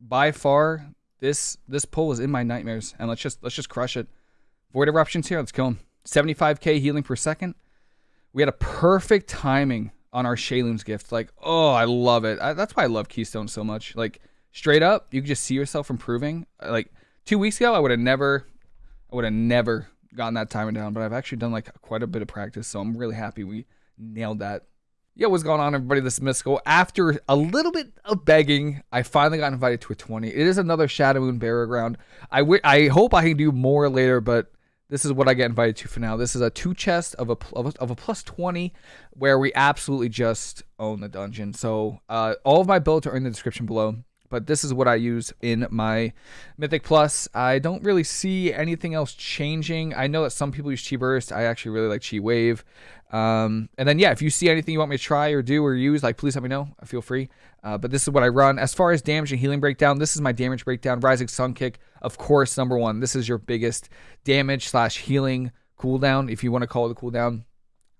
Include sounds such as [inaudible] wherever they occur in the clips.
by far this this pull is in my nightmares, and let's just let's just crush it. Void eruptions here. Let's kill him. 75k healing per second. We had a perfect timing on our Sheilun's gift. Like, oh, I love it. I, that's why I love Keystone so much. Like, straight up, you can just see yourself improving. Uh, like two weeks ago, I would have never, I would have never gotten that timing down. But I've actually done like quite a bit of practice, so I'm really happy we nailed that. Yo, what's going on, everybody? This is Mystical. After a little bit of begging, I finally got invited to a 20. It is another Shadowmoon Burial Ground. I, I hope I can do more later, but this is what I get invited to for now. This is a two chest of a, of a, of a plus 20 where we absolutely just own the dungeon. So uh, all of my builds are in the description below but this is what I use in my Mythic Plus. I don't really see anything else changing. I know that some people use Chi Burst. I actually really like Chi Wave. Um, and then, yeah, if you see anything you want me to try or do or use, like, please let me know. I feel free. Uh, but this is what I run. As far as damage and healing breakdown, this is my damage breakdown. Rising Sun Kick, of course, number one. This is your biggest damage slash healing cooldown, if you want to call it a cooldown.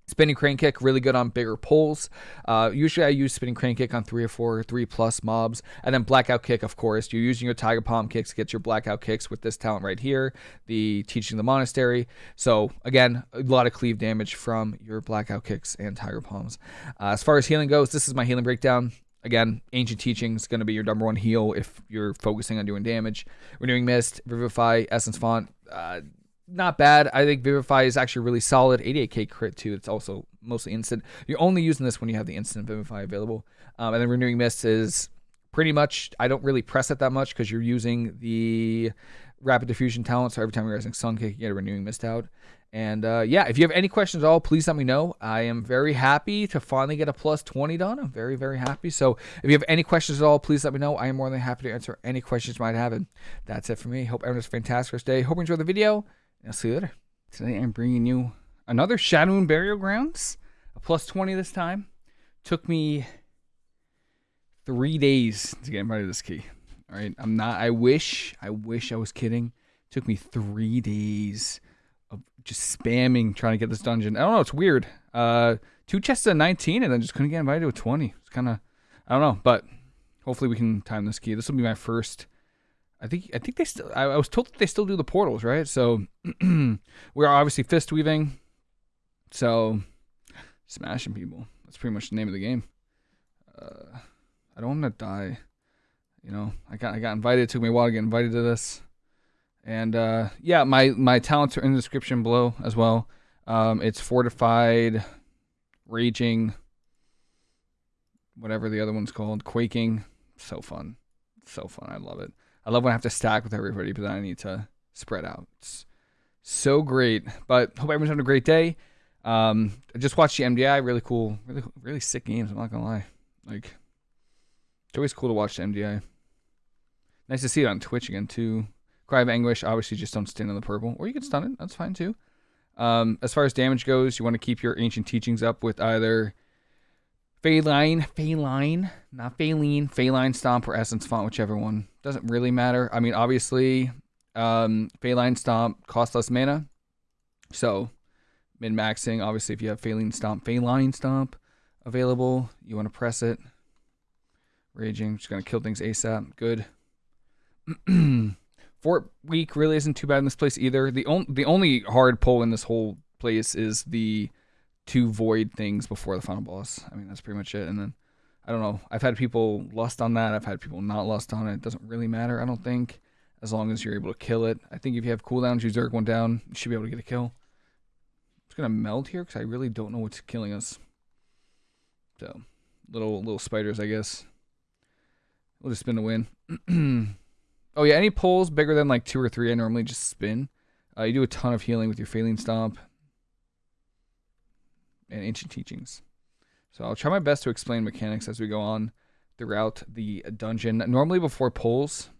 Spinning crane kick, really good on bigger pulls. Uh, usually I use spinning crane kick on three or four, three plus mobs. And then blackout kick, of course. You're using your tiger palm kicks to get your blackout kicks with this talent right here, the teaching the monastery. So again, a lot of cleave damage from your blackout kicks and tiger palms. Uh, as far as healing goes, this is my healing breakdown. Again, ancient teaching is going to be your number one heal if you're focusing on doing damage. Renewing mist, vivify, essence font. Uh, not bad. I think Vivify is actually really solid. 88k crit too. It's also mostly instant. You're only using this when you have the instant Vivify available. Um, and then Renewing Mist is pretty much. I don't really press it that much because you're using the Rapid Diffusion talent. So every time you're using Sun Kick, you get a Renewing Mist out. And uh, yeah, if you have any questions at all, please let me know. I am very happy to finally get a plus 20 done. I'm very, very happy. So if you have any questions at all, please let me know. I am more than happy to answer any questions you might have. And that's it for me. Hope everyone has a fantastic day. Hope you enjoy the video. I'll see you later. Today I'm bringing you another Shadowmoon Burial Grounds, a plus 20 this time. Took me three days to get invited to this key. All right, I'm not. I wish. I wish I was kidding. Took me three days of just spamming trying to get this dungeon. I don't know. It's weird. Uh, two chests at 19, and then just couldn't get invited to a 20. It's kind of. I don't know, but hopefully we can time this key. This will be my first I think I think they still. I, I was told that they still do the portals, right? So [clears throat] we're obviously fist weaving. So smashing people. That's pretty much the name of the game. Uh, I don't want to die. You know, I got I got invited. It took me a while to get invited to this. And uh, yeah, my my talents are in the description below as well. Um, it's fortified, raging, whatever the other one's called, quaking. So fun, so fun. I love it. I love when I have to stack with everybody, but then I need to spread out. It's so great. But hope everyone's having a great day. Um, I just watched the MDI. Really cool. Really, really sick games. I'm not gonna lie. Like, it's always cool to watch the MDI. Nice to see it on Twitch again too. Cry of Anguish. Obviously, just don't stand on the purple, or you can stun it. That's fine too. Um, as far as damage goes, you want to keep your ancient teachings up with either Feline, Feline, not Faline, Feline Stomp or Essence Font, whichever one. Doesn't really matter. I mean, obviously, um, Feline Stomp costs less mana. So, min maxing, obviously, if you have Feline Stomp, Feline Stomp available, you want to press it. Raging, just going to kill things ASAP. Good. [clears throat] Fort Week really isn't too bad in this place either. The, on- the only hard pull in this whole place is the two void things before the final boss. I mean, that's pretty much it. And then I don't know. I've had people lust on that. I've had people not lust on it. It doesn't really matter. I don't think as long as you're able to kill it. I think if you have cooldowns, you zerg one down, you should be able to get a kill. Just gonna meld here because I really don't know what's killing us. So little little spiders, I guess. We'll just spin to win. [clears throat] oh yeah, any pulls bigger than like two or three, I normally just spin. Uh, you do a ton of healing with your Feline Stomp and ancient teachings. So I'll try my best to explain mechanics as we go on throughout the dungeon. Normally before pulls,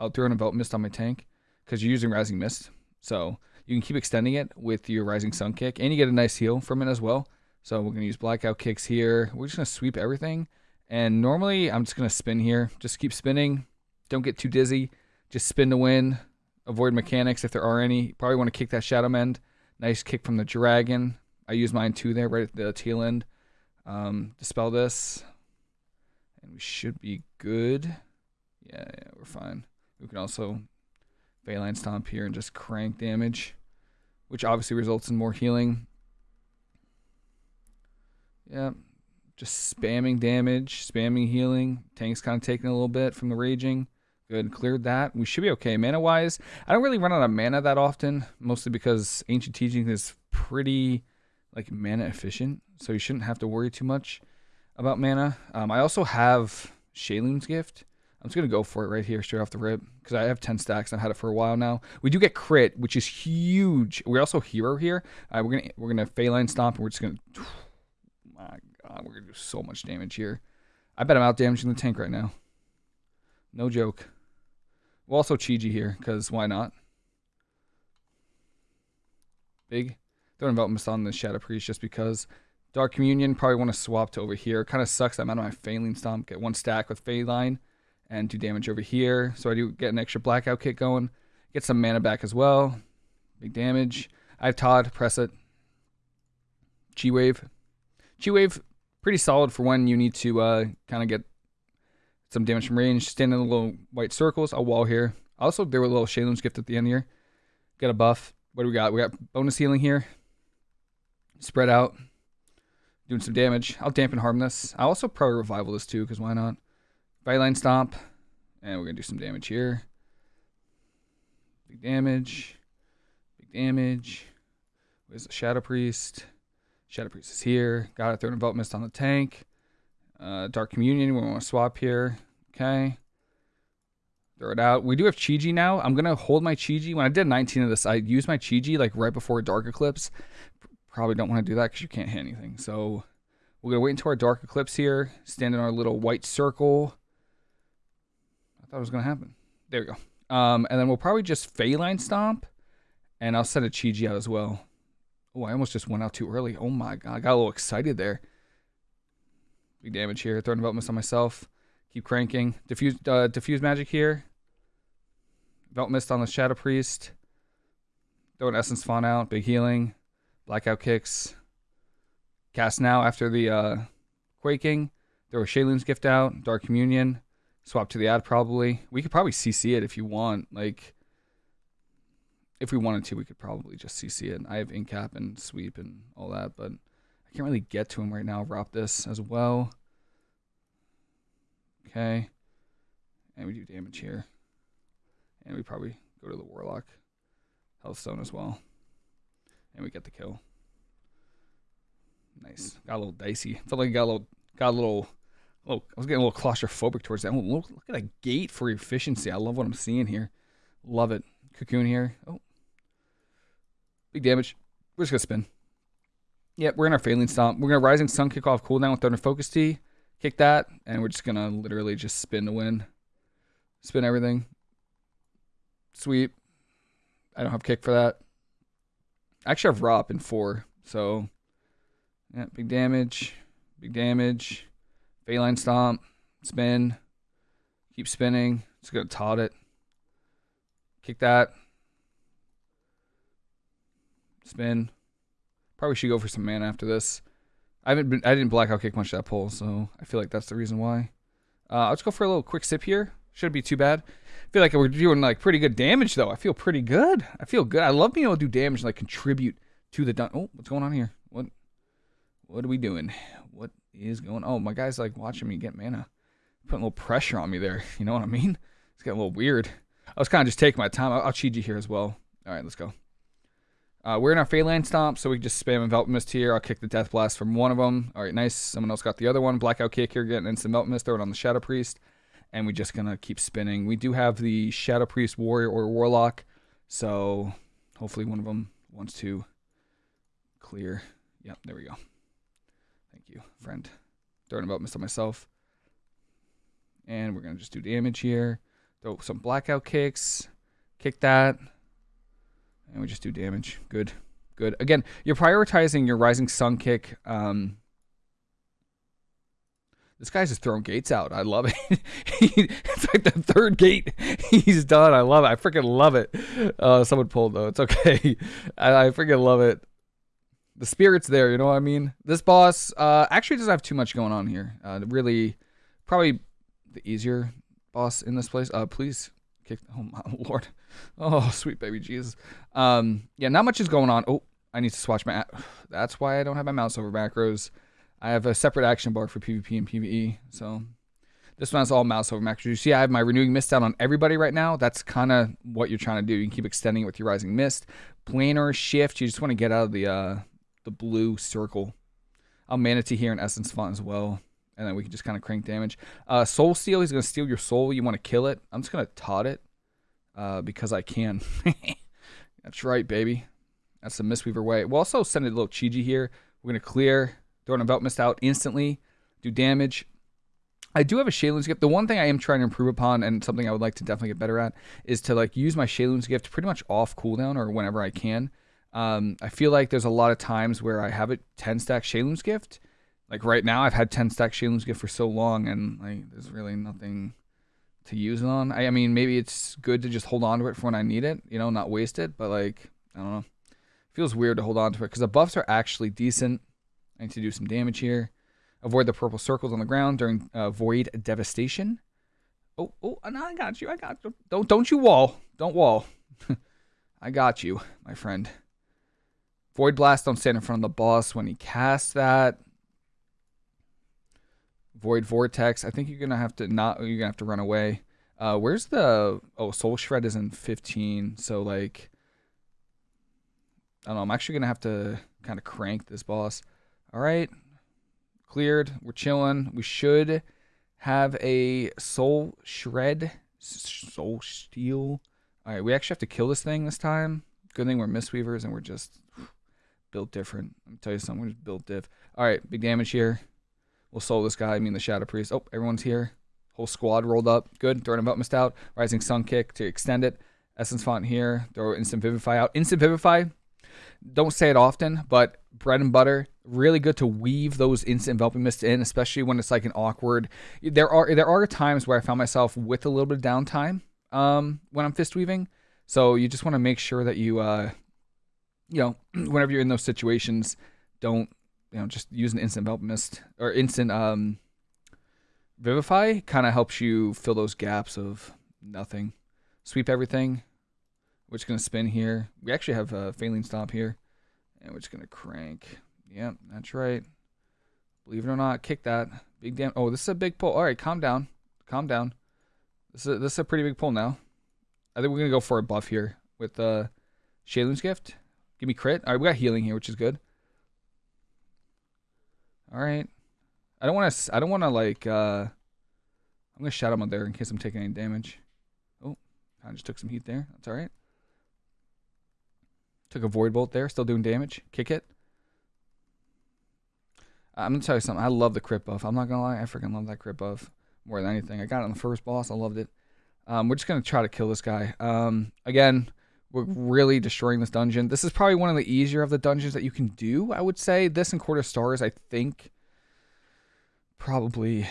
I'll throw an envelop mist on my tank because you're using rising mist. So you can keep extending it with your rising sun kick and you get a nice heal from it as well. So we're going to use blackout kicks here. We're just going to sweep everything. And normally I'm just going to spin here. Just keep spinning. Don't get too dizzy. Just spin to win. Avoid mechanics if there are any. Probably want to kick that Shadow Mend. Nice kick from the dragon. I use mine too there, right at the tail end. Um, dispel this, and we should be good. Yeah, yeah, we're fine. We can also Faeline Stomp here and just crank damage, which obviously results in more healing. Yeah, just spamming damage, spamming healing. Tank's kind of taking a little bit from the raging. Good, cleared that. We should be okay. Mana wise, I don't really run out of mana that often, mostly because Ancient Teaching is pretty like mana efficient, so you shouldn't have to worry too much about mana. Um, I also have Sheilun's Gift. I'm just gonna go for it right here, straight off the rip, because I have 10 stacks. I've had it for a while now. We do get crit, which is huge. We're also hero here. Uh, we're gonna we're gonna Faeline Stomp, and we're just gonna. [sighs] My God, we're gonna do so much damage here. I bet I'm out damaging the tank right now. No joke. We'll also Chi-Ji here, because why not? Big. Don't Mist on the Shadow Priest just because. Dark Communion, probably want to swap to over here. Kind of sucks that I'm out of my Faeline Stomp. Get one stack with Faeline and do damage over here. So I do get an extra Blackout Kick going. Get some mana back as well. Big damage. I have Todd, press it. Chi Wave. Chi Wave, pretty solid for when you need to uh, kind of get some damage from range. Stand in the little white circles. I'll wall here. Also, there were a little Sheilun's gift at the end here. Get a buff. What do we got? We got bonus healing here. Spread out. Doing some damage. I'll dampen harm this. I'll also probably revival this too, because why not? Faeline stomp. And we're going to do some damage here. Big damage. Big damage. Where's the Shadow Priest? Shadow Priest is here. Got it. Throw Envelop Mist on the tank. Uh, Dark Communion, we want to swap here. Okay. Throw it out. We do have Chi-Ji now. I'm going to hold my Chi-Ji. When I did 19 of this, I used my Chi-Ji like right before Dark Eclipse. Probably don't want to do that because you can't hit anything. So we're going to wait until our Dark Eclipse here. Stand in our little white circle. I thought it was going to happen. There we go. Um, and then we'll probably just Faeline Stomp. And I'll send a Chi-Ji out as well. Oh, I almost just went out too early. Oh my god, I got a little excited there. Big damage here. Throw developments on myself. Keep cranking. Diffuse, uh, diffuse magic here. Belt mist on the Shadow Priest. Throw an Essence Font out. Big healing. Blackout kicks. Cast now after the uh, Quaking. Throw a Sheilun's Gift out. Dark Communion. Swap to the ad probably. We could probably CC it if you want. Like, if we wanted to, we could probably just CC it. I have Incap and Sweep and all that, but I can't really get to him right now. Drop this as well. Okay. And we do damage here. And we probably go to the Warlock. Healthstone as well. And we get the kill. Nice. Got a little dicey. Felt like I got a little got a little little I was getting a little claustrophobic towards that. Look, look at that gate for efficiency. I love what I'm seeing here. Love it. Cocoon here. Oh. Big damage. We're just gonna spin. Yep, we're in our Faeline Stomp. We're gonna Rising Sun kick off cooldown with Thunder Focus Tea, Kick that, and we're just gonna literally just spin to win. Spin everything. Sweep. I don't have kick for that. I actually have Rop in four, so yeah, big damage. Big damage. Faeline Stomp. Spin. Keep spinning. Just gonna tot it. Kick that. Spin. Probably should go for some mana after this. I haven't been, I didn't blackout kick much that pull, so I feel like that's the reason why. Uh, I'll just go for a little quick sip here. Shouldn't be too bad. I feel like we're doing like pretty good damage though. I feel pretty good. I feel good. I love being able to do damage and like contribute to the dun- Oh, what's going on here? What what are we doing? What is going Oh, my guy's like watching me get mana. Putting a little pressure on me there. [laughs] You know what I mean? It's getting a little weird. I was kind of just taking my time. I'll, I'll cheat you here as well. All right, let's go. Uh, we're in our Faeline Stomp, so we just spam Envelop Mist here. I'll kick the Death Blast from one of them. All right, nice. Someone else got the other one. Blackout Kick here, getting instant Envelop Mist. Throw it on the Shadow Priest. And we're just to keep spinning. We do have the Shadow Priest Warrior or Warlock, so hopefully one of them wants to clear. Yep, there we go. Thank you, friend. An Envelop Mist myself. And we're to just do damage here. Throw some Blackout Kicks. Kick that. And we just do damage. Good. Good. Again, you're prioritizing your Rising Sun kick. Um, this guy's just throwing gates out. I love it. [laughs] it's like the third gate [laughs] he's done. I love it. I freaking love it. Uh, someone pulled though. It's okay. [laughs] I, I freaking love it. The spirit's there. You know what I mean? This boss uh, actually doesn't have too much going on here. Uh, really, probably the easier boss in this place. Uh, please kick. Oh my lord. Oh sweet baby Jesus. Um, yeah, not much is going on. Oh, I need to swatch my. [sighs] That's why I don't have my mouse over macros. I have a separate action bar for PvP and PvE. So this one has all mouse over macros. You see, I have my renewing mist down on everybody right now. That's kind of what you're trying to do. You can keep extending it with your rising mist. Planar shift. You just want to get out of the uh, the blue circle. I'll mana tea here in essence font as well and then we can just kind of crank damage. Uh, soul steal, he's gonna steal your soul. You want to kill it. I'm just gonna tot it uh, because I can. [laughs] That's right, baby. That's the Mistweaver way. We'll also send it a little Chi-Ji here. We're gonna clear, throw an Envelop Mist out instantly, do damage. I do have a Sheilun's gift. The one thing I am trying to improve upon, and something I would like to definitely get better at, is to like use my Sheilun's gift pretty much off cooldown or whenever I can. Um, I feel like there's a lot of times where I have a 10 stack Sheilun's gift, like right now I've had 10 stack Sheilun's gift for so long and like there's really nothing to use it on. I, I mean maybe it's good to just hold on to it for when I need it, you know, not waste it, but like I don't know. Feels weird to hold on to it because the buffs are actually decent. I need to do some damage here. Avoid the purple circles on the ground during uh, void devastation. Oh, oh, no, I got you. I got you. Don't, don't you wall. Don't wall. [laughs] I got you, my friend. Void blast. Don't stand in front of the boss when he casts that. Void Vortex. I think you're gonna have to not. You're gonna have to run away. Uh, where's the? Oh, Soul Shred is in 15. So like, I don't know. I'm actually gonna have to kind of crank this boss. All right, cleared. We're chilling. We should have a Soul Shred, Soul Steal. All right, we actually have to kill this thing this time. Good thing we're Mistweavers and we're just built different. Let me tell you something. We're just built diff. All right, big damage here. We'll soul this guy. I mean the Shadow Priest. Oh, everyone's here. Whole squad rolled up. Good. Throwing about missed out. Rising Sun Kick to extend it. Essence Font here. Throw Instant Vivify out. Instant Vivify. Don't say it often, but bread and butter. Really good to weave those instant enveloping mists in, especially when it's like an awkward. There are there are times where I found myself with a little bit of downtime um, when I'm fist weaving. So you just want to make sure that you, uh, you know, [clears throat] whenever you're in those situations, don't you know, just use an instant envelop mist or instant um, vivify kind of helps you fill those gaps of nothing. Sweep everything. We're just gonna spin here. We actually have a Faeline stop here, and we're just gonna crank. Yep, that's right. Believe it or not, kick that big damn. Oh, this is a big pull. All right, calm down, calm down. This is a, this is a pretty big pull now. I think we're gonna go for a buff here with uh, Sheilun's gift. Give me crit. All right, we got healing here, which is good. All right. I don't want to. I don't want to like. uh I'm gonna shout him out there in case I'm taking any damage. Oh, I just took some heat there. That's all right. Took a void bolt there. Still doing damage. Kick it. I'm gonna tell you something. I love the crit buff. I'm not gonna lie. I freaking love that crit buff more than anything. I got it on the first boss. I loved it. Um, we're just gonna try to kill this guy. Um, again, we're really destroying this dungeon. This is probably one of the easier of the dungeons that you can do, I would say. This and Court of Stars, I think, probably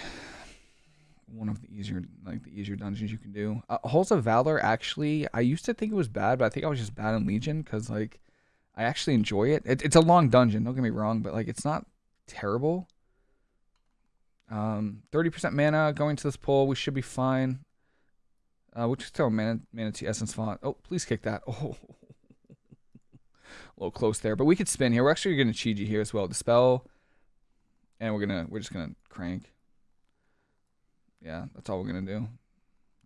one of the easier, like the easier dungeons you can do. Uh, Halls of Valor, actually, I used to think it was bad, but I think I was just bad in Legion because, like, I actually enjoy it. it. It's a long dungeon, don't get me wrong, but like, it's not terrible. Um, 30% mana going to this pull. We should be fine. Uh, we'll just tell Mana, Mana Tea Essence Font. Oh, please kick that. [laughs] Oh, a little close there, but we could spin here. We're actually going to Chi-Ji here as well. Dispel, and we're gonna we're just gonna crank. Yeah, that's all we're gonna do.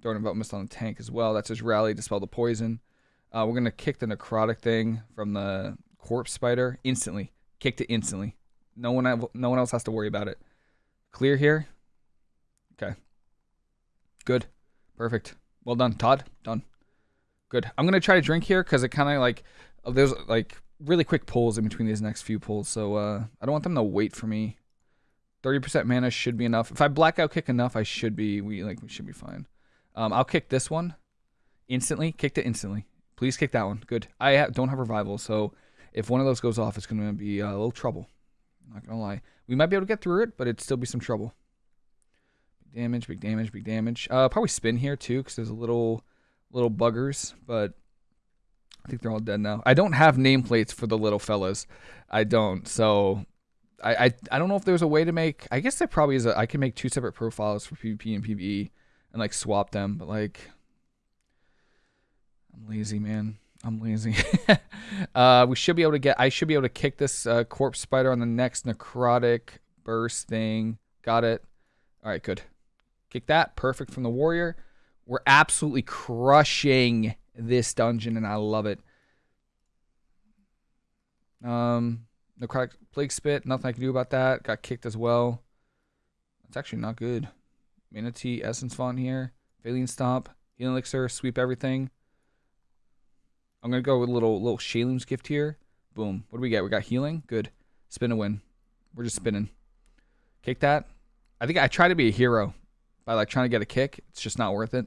Throwing about mist on the tank as well. That's his rally. Dispel the poison. Uh, we're gonna kick the necrotic thing from the corpse spider instantly. Kicked it instantly. No one no one else has to worry about it. Clear here. Okay. Good. Perfect. Well done, Todd. Done. Good. I'm gonna try to drink here because it kind of like uh, there's like really quick pulls in between these next few pulls, so uh, I don't want them to wait for me. 30% mana should be enough. If I blackout kick enough, I should be we like we should be fine. Um, I'll kick this one instantly. Kicked it instantly. Please kick that one. Good. I ha don't have revival, so if one of those goes off, it's gonna be uh, a little trouble. Not gonna lie. We might be able to get through it, but it'd still be some trouble Big damage, big damage, big damage. Uh, probably spin here too, because there's a little, little buggers, but I think they're all dead now. I don't have nameplates for the little fellas. I don't. So I, I, I don't know if there's a way to make. I guess there probably is. A, I can make two separate profiles for PvP and PvE. and like swap them, but like I'm lazy, man. I'm lazy. [laughs] uh, we should be able to get. I should be able to kick this uh, corpse spider on the next necrotic burst thing. Got it. All right, good. Kick that. Perfect from the warrior. We're absolutely crushing this dungeon, and I love it. Um, necrotic plague spit. Nothing I can do about that. Got kicked as well. That's actually not good. Mana Tea essence font here. Faeline stomp. Healing elixir. Sweep everything. I'm gonna go with a little little Sheilun's gift here. Boom. What do we get? We got healing. Good. Spin a win. We're just spinning. Kick that. I think I try to be a hero by like trying to get a kick. It's just not worth it.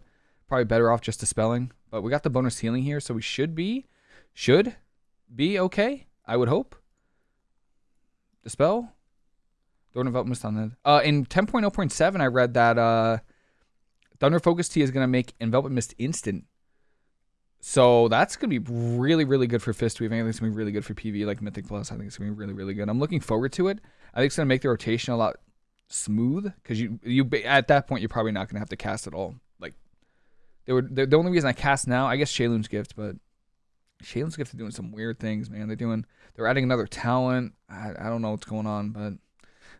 Probably better off just dispelling. But we got the bonus healing here, so we should be should be okay. I would hope. Dispel. Don't mist on that. Uh, in 10.0.7, I read that uh, Thunder Focus Tea is gonna make envelop mist instant. So that's gonna be really, really good for Fist Weave. I think it's gonna be really good for PV, like Mythic Plus. I think it's gonna be really, really good. I'm looking forward to it. I think it's gonna make the rotation a lot smooth because you you at that point you're probably not gonna have to cast at all. Like they were the, only reason I cast now, I guess Sheilun's gift, but Sheilun's gift is doing some weird things, man. They're doing they're adding another talent. I, I don't know what's going on, but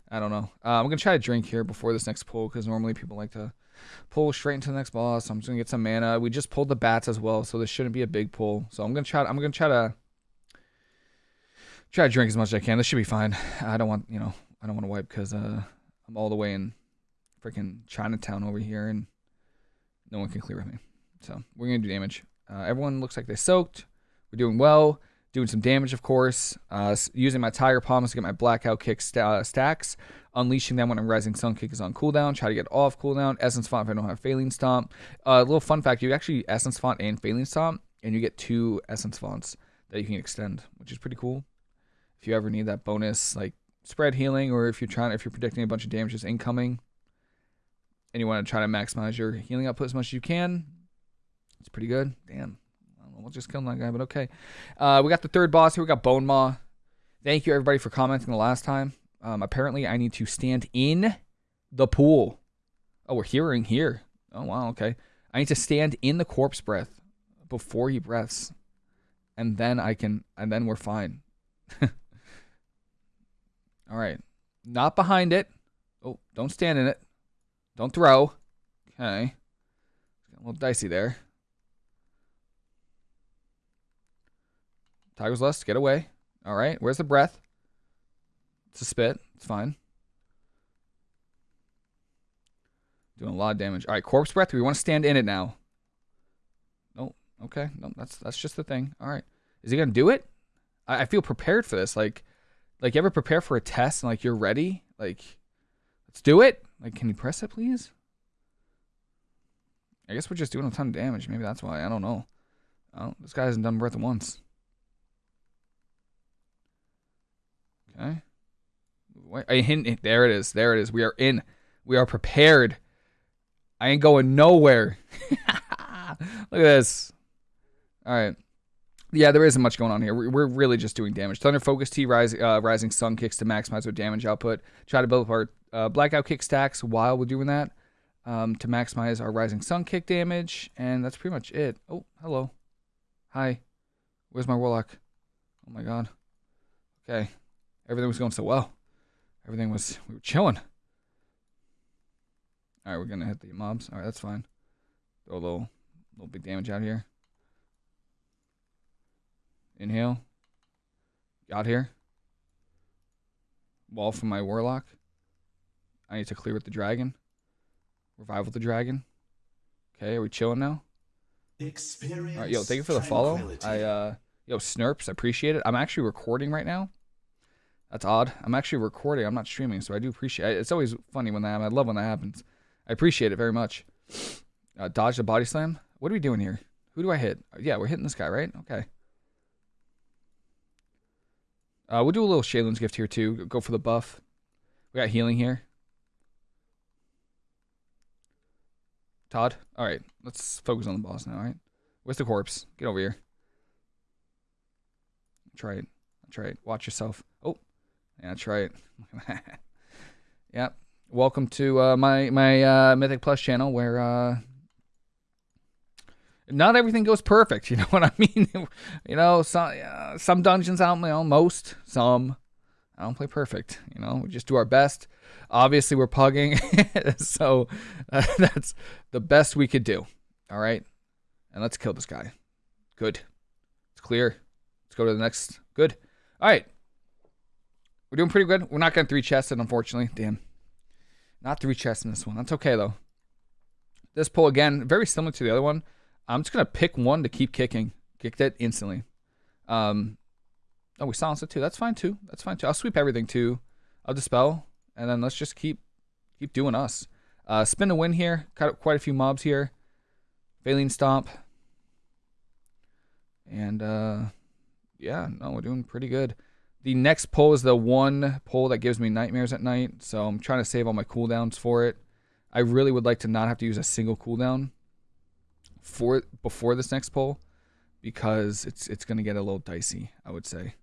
I don't know. Uh, I'm gonna try to drink here before this next pull because normally people like to pull straight into the next boss. I'm just gonna get some mana. We just pulled the bats as well, so this shouldn't be a big pull. So I'm gonna try. I'm gonna try to try to drink as much as I can. This should be fine. I don't want you know I don't want to wipe because uh, I'm all the way in freaking Chinatown over here and no one can clear with me. So we're gonna do damage. Uh, everyone looks like they soaked. We're doing well. Doing some damage, of course. Uh, using my Tiger Palms to get my Blackout Kick st uh, stacks. Unleashing them when a Rising Sun Kick is on cooldown. Try to get off cooldown. Essence Font if I don't have Faeline Stomp. A uh, little fun fact, you actually Essence Font and Faeline Stomp, and you get two Essence Fonts that you can extend, which is pretty cool. If you ever need that bonus, like spread healing, or if you're trying, if you're predicting a bunch of damages incoming, and you want to try to maximize your healing output as much as you can, it's pretty good. Damn, We'll just kill that guy, but okay. Uh, we got the third boss here. We got Bonemaw. Thank you, everybody, for commenting the last time. Um, apparently, I need to stand in the pool. Oh, we're hearing here. Oh, wow, okay. I need to stand in the corpse breath before he breaths. And then I can, and then we're fine. [laughs] All right. Not behind it. Oh, don't stand in it. Don't throw. Okay. a little dicey there. Tiger's Lust, get away. All right, where's the breath? It's a spit. It's fine. Doing a lot of damage. All right, corpse breath. We want to stand in it now. No, okay. No, that's that's just the thing. All right. Is he gonna do it? I, I feel prepared for this. Like, like you ever prepare for a test and like you're ready? Like, let's do it. Like, can you press it, please? I guess we're just doing a ton of damage. Maybe that's why. I don't know. Oh, this guy hasn't done breath once. Okay. I hint, there it is. There it is. We are in. We are prepared. I ain't going nowhere. [laughs] Look at this. All right. Yeah, there isn't much going on here. We're really just doing damage. Thunder Focus Tea, rise, uh, Rising Sun kicks to maximize our damage output. Try to build up our uh, Blackout Kick stacks while we're doing that um, to maximize our Rising Sun kick damage. And that's pretty much it. Oh, hello. Hi. Where's my Warlock? Oh my god. Okay. Everything was going so well. Everything was, we were chilling. All right, we're going to hit the mobs. All right, that's fine. Throw a little, little big damage out here. Inhale. Got here. Wall from my warlock. I need to clear with the dragon. Revival the dragon. Okay, are we chilling now? Experience All right, yo, thank you for the follow. I uh, yo, Snurps, I appreciate it. I'm actually recording right now. That's odd. I'm actually recording. I'm not streaming, so I do appreciate it. It's always funny when that happens. I love when that happens. I appreciate it very much. Uh, dodge the body slam. What are we doing here? Who do I hit? Yeah, we're hitting this guy, right? Okay. Uh, we'll do a little Sheilun's gift here, too. Go for the buff. We got healing here. Todd? All right. Let's focus on the boss now, all right? Where's the corpse? Get over here. Try it. Try it. Watch yourself. Oh, yeah, that's right. [laughs] yep. welcome to uh, my my uh, Mythic Plus channel where uh, not everything goes perfect. [laughs] You know what I mean? [laughs] you know, some some dungeons out, you know, most some. I don't play perfect. You know, we just do our best. Obviously, we're pugging, so uh, that's the best we could do. All right, and let's kill this guy. Good. It's clear. Let's go to the next. Good. All right. We're doing pretty good. We're not getting three chested, unfortunately. Damn. Not three chests in this one. That's okay, though. This pull, again, very similar to the other one. I'm just going to pick one to keep kicking. Kicked it instantly. Um, oh, we silenced it, too. That's fine, too. That's fine, too. I'll sweep everything, too. I'll dispel. And then let's just keep keep doing us. Uh, spin a win here. Cut up quite a few mobs here. Faeline Stomp. And, uh, yeah, no, we're doing pretty good. The next pull is the one pull that gives me nightmares at night, so I'm trying to save all my cooldowns for it. I really would like to not have to use a single cooldown for before this next pull because it's it's going to get a little dicey, I would say.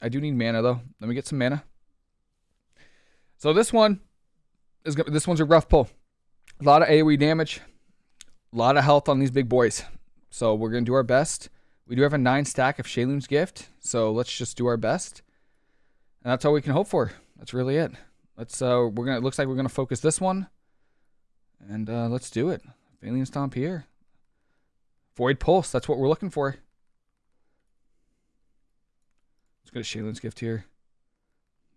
I do need mana though. Let me get some mana. So this one is this one's a rough pull. A lot of AoE damage, a lot of health on these big boys. So we're going to do our best. We do have a nine stack of Sheilun's Gift, so let's just do our best. And that's all we can hope for. That's really it. Let's uh we're gonna it looks like we're gonna focus this one. And uh let's do it. Faeline Stomp here. Void Pulse, that's what we're looking for. Let's go to Sheilun's Gift here.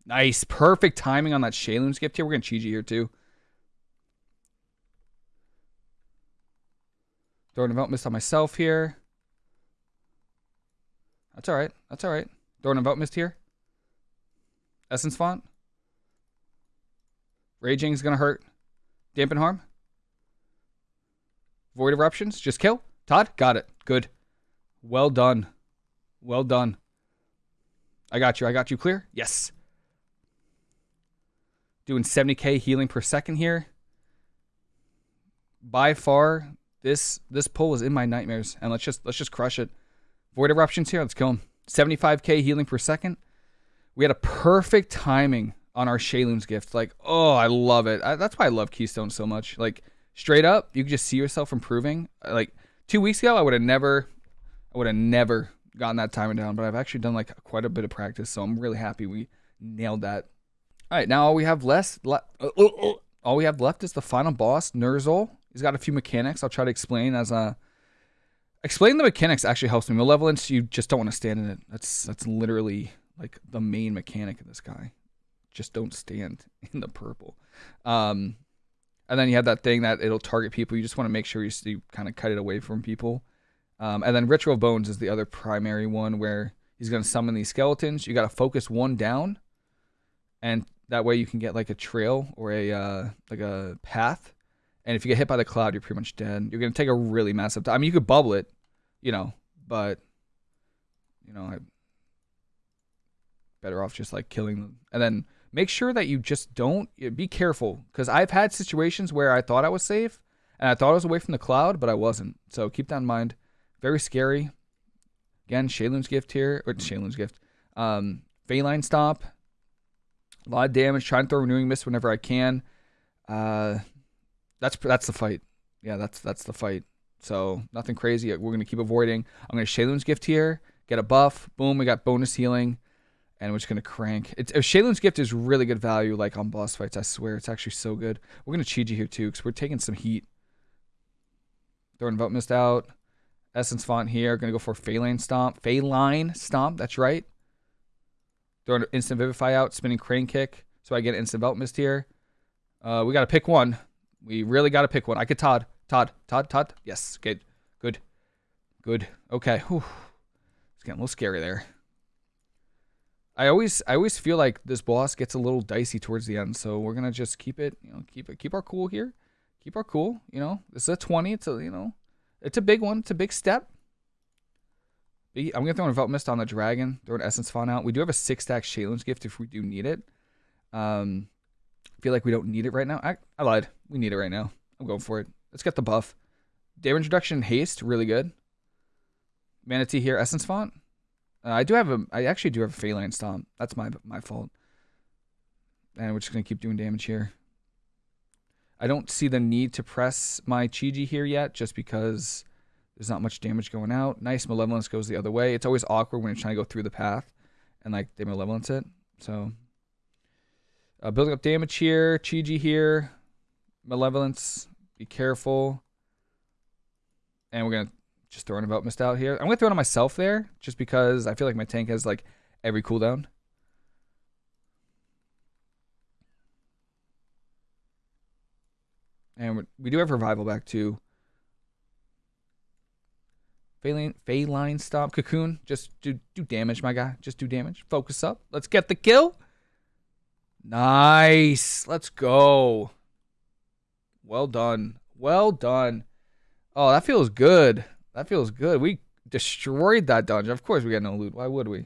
Nice. Perfect timing on that Sheilun's Gift here. We're gonna Chi-Ji here too. Throwing a Mist on myself here. That's all right. That's all right. Throwing a vote mist here. Essence font. Raging is gonna hurt. Dampen harm. Void eruptions. Just kill. Todd, got it. Good. Well done. Well done. I got you. I got you clear. Yes. Doing 70k healing per second here. By far, this this pull is in my nightmares, and let's just let's just crush it. Void eruptions here. Let's kill him. 75k healing per second. We had a perfect timing on our Sheilun's gift. Like, oh, I love it. I, that's why I love Keystone so much. Like, straight up, you can just see yourself improving. Like, two weeks ago, I would have never, I would have never gotten that timing down. But I've actually done like quite a bit of practice, so I'm really happy we nailed that. All right, now all we have less, le- uh, uh, uh, all we have left is the final boss, Ner'zhul. He's got a few mechanics. I'll try to explain as a Explaining the mechanics actually helps me. Malevolence, you just don't want to stand in it. That's that's literally like the main mechanic of this guy. Just don't stand [laughs] in the purple. Um, and then you have that thing that it'll target people. You just want to make sure you, you kind of cut it away from people. Um, and then Ritual Bones is the other primary one where he's going to summon these skeletons. You got to focus one down, and that way you can get like a trail or a uh, like a path. And if you get hit by the cloud, you're pretty much dead. You're going to take a really massive time. I mean, you could bubble it, you know, but you know, I better off just like killing them. And then make sure that you just don't be careful because I've had situations where I thought I was safe and I thought I was away from the cloud, but I wasn't. So keep that in mind. Very scary. Again, Sheilun's gift here, or Sheilun's gift. Um, Faeline Stomp. A lot of damage. Trying to throw renewing mist whenever I can. Uh, that's that's the fight. Yeah, that's that's the fight. So nothing crazy. We're going to keep avoiding. I'm going to Sheilun's Gift here, get a buff. Boom, we got bonus healing. And we're just going to crank. It's, Sheilun's Gift is really good value like on boss fights. I swear. It's actually so good. We're going to Chi-Ji here too because we're taking some heat. Throwing Vote Mist out. Essence Font here. Going to go for Faeline Stomp. Faeline Stomp. That's right. Throwing Instant Vivify out. Spinning Crane Kick. So I get Instant Belt Mist here. Uh, we got to pick one. We really got to pick one. I could Todd. Todd, Todd, Todd. Yes, good, good, good. Okay, Whew. it's getting a little scary there. I always, I always feel like this boss gets a little dicey towards the end, so we're gonna just keep it, you know, keep it, keep our cool here, keep our cool. You know, this is a twenty. It's a, you know, it's a big one. It's a big step. I'm gonna throw an Envelop Mist on the dragon. Throw an Essence Font out. We do have a six stack Sheilun's gift if we do need it. Um, feel like we don't need it right now. I, I lied. We need it right now. I'm going for it. Let's get the buff. Damage reduction haste, really good. Mana Tea here, Essence Font. Uh, I do have a, I actually do have a Faeline Stomp. That's my my fault. And we're just to keep doing damage here. I don't see the need to press my Chi-Ji here yet, just because there's not much damage going out. Nice Malevolence goes the other way. It's always awkward when you're trying to go through the path and like they Malevolence it. So uh, building up damage here. Chi-Ji here. Malevolence. Be careful. And we're going to just throw an about missed out here. I'm going to throw it on myself there just because I feel like my tank has like every cooldown. And we do have revival back too. Faeline stop. Cocoon. Just do do damage, my guy. Just do damage. Focus up. Let's get the kill. Nice. Let's go. Well done. Well done. Oh, that feels good. That feels good. We destroyed that dungeon. Of course we got no loot. Why would we?